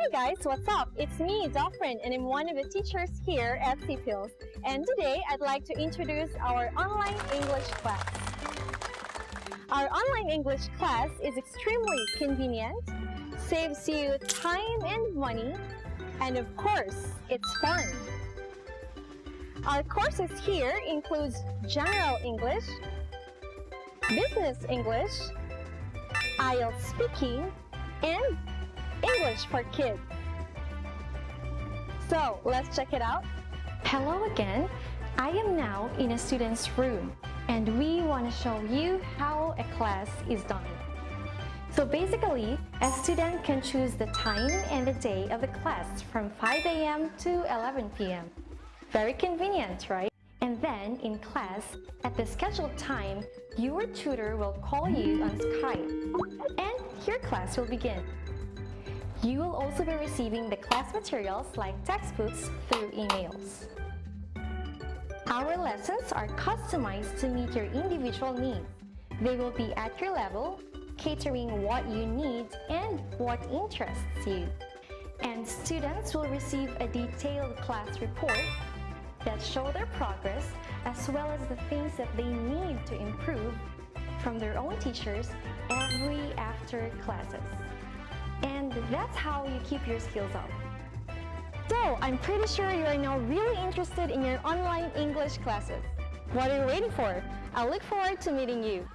Hi guys, what's up? It's me, Daphrin, and I'm one of the teachers here at CPILS. And today I'd like to introduce our online English class. Our online English class is extremely convenient, saves you time and money, and of course, it's fun. Our courses here includes General English, Business English, IELTS Speaking, and English for Kids. So, let's check it out. Hello again. I am now in a student's room and we want to show you how a class is done. So basically, a student can choose the time and the day of the class from 5 a.m. to 11 p.m. Very convenient, right? And then in class, at the scheduled time, your tutor will call you on Skype and your class will begin. You will also be receiving the class materials like textbooks through emails. Our lessons are customized to meet your individual needs. They will be at your level, catering what you need and what interests you. And students will receive a detailed class report that show their progress as well as the things that they need to improve from their own teachers every after classes. And that's how you keep your skills up. So, I'm pretty sure you are now really interested in your online English classes. What are you waiting for? I look forward to meeting you.